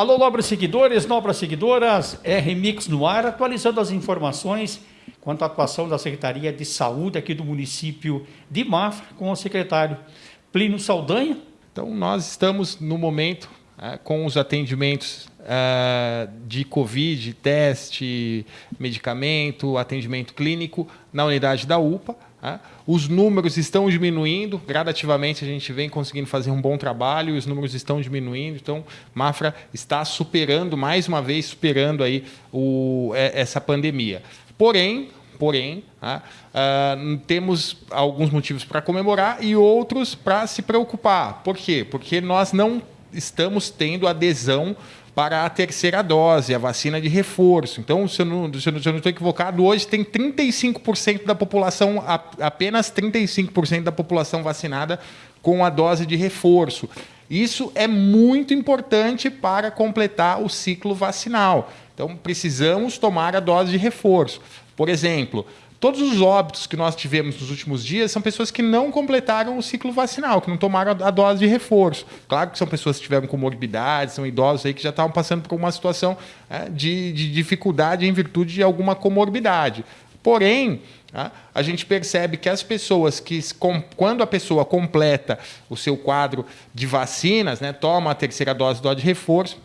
Alô, nobres seguidores, nobres seguidoras, R-Mix no ar, atualizando as informações quanto à atuação da Secretaria de Saúde aqui do município de Mafra, com o secretário Plínio Saldanha. Então, nós estamos no momento é, com os atendimentos é, de Covid, teste, medicamento, atendimento clínico na unidade da UPA. Os números estão diminuindo, gradativamente a gente vem conseguindo fazer um bom trabalho, os números estão diminuindo, então Mafra está superando, mais uma vez, superando aí o, é, essa pandemia. Porém, porém, temos alguns motivos para comemorar e outros para se preocupar. Por quê? Porque nós não estamos tendo adesão para a terceira dose, a vacina de reforço. Então, se eu não, se eu não estou equivocado, hoje tem 35% da população, apenas 35% da população vacinada com a dose de reforço. Isso é muito importante para completar o ciclo vacinal. Então, precisamos tomar a dose de reforço. Por exemplo, Todos os óbitos que nós tivemos nos últimos dias são pessoas que não completaram o ciclo vacinal, que não tomaram a dose de reforço. Claro que são pessoas que tiveram comorbidades, são idosos aí que já estavam passando por uma situação é, de, de dificuldade em virtude de alguma comorbidade. Porém, tá, a gente percebe que as pessoas que, quando a pessoa completa o seu quadro de vacinas, né, toma a terceira dose, dose de reforço,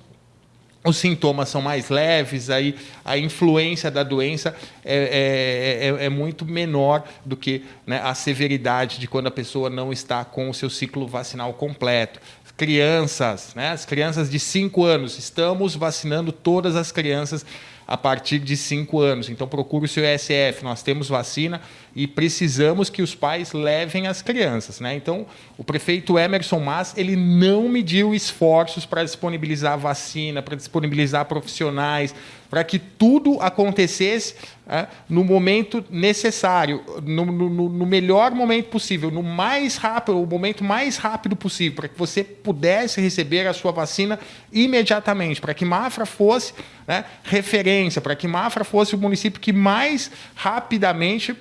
os sintomas são mais leves, aí a influência da doença é, é, é, é muito menor do que né, a severidade de quando a pessoa não está com o seu ciclo vacinal completo. Crianças, né, as crianças de 5 anos, estamos vacinando todas as crianças a partir de 5 anos. Então, procure o seu ESF. Nós temos vacina e precisamos que os pais levem as crianças. Né? Então, o prefeito Emerson Mas ele não mediu esforços para disponibilizar vacina, para disponibilizar profissionais, para que tudo acontecesse é, no momento necessário, no, no, no, melhor momento possível, no mais rápido, o momento mais rápido possível, para que você pudesse receber a sua vacina imediatamente, para que Mafra fosse né, referência, para que Mafra fosse o município que mais rapidamente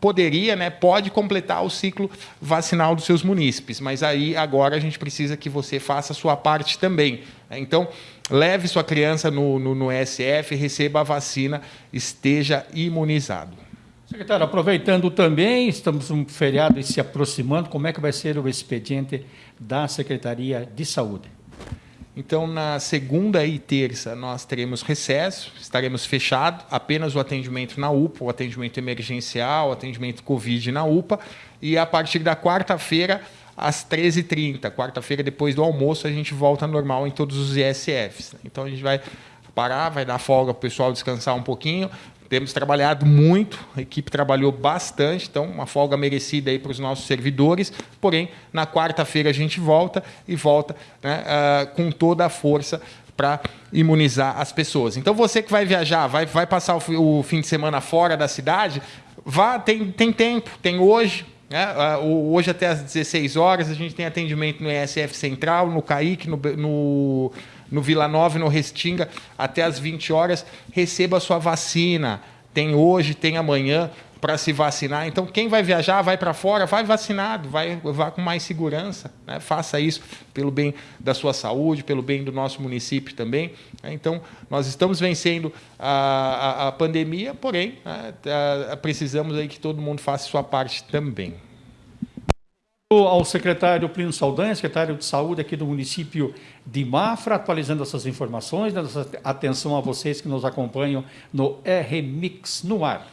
poderia, né, pode completar o ciclo vacinal dos seus munícipes, mas aí agora a gente precisa que você faça a sua parte também. Né? Então, leve sua criança no, no, no SF, receba a vacina, esteja imunizado. Secretário, aproveitando também, estamos um feriado se aproximando, como é que vai ser o expediente da Secretaria de Saúde? Então, na segunda e terça, nós teremos recesso, estaremos fechados, apenas o atendimento na UPA, o atendimento emergencial, o atendimento Covid na UPA, e a partir da quarta-feira, às 13h30, quarta-feira, depois do almoço, a gente volta normal em todos os ISFs. Então, a gente vai parar, vai dar folga para o pessoal descansar um pouquinho, temos trabalhado muito, a equipe trabalhou bastante, então uma folga merecida aí para os nossos servidores. Porém, na quarta-feira a gente volta e volta né, uh, com toda a força para imunizar as pessoas. Então você que vai viajar, vai, vai passar o, o fim de semana fora da cidade, vá, tem, tem tempo, tem hoje, né? Uh, hoje até às 16 horas a gente tem atendimento no ESF Central, no CAIC, no, no no Vila Nova no Restinga até as 20 horas, receba a sua vacina. Tem hoje, tem amanhã para se vacinar. Então, quem vai viajar, vai para fora, vai vacinado, vai, vá com mais segurança. Né? Faça isso pelo bem da sua saúde, pelo bem do nosso município também. Né? Então, nós estamos vencendo a, a, a pandemia, porém, né, precisamos aí que todo mundo faça sua parte também ao secretário Plínio Saldanha, secretário de Saúde aqui do município de Mafra, atualizando essas informações, dando atenção a vocês que nos acompanham no R-Mix no ar.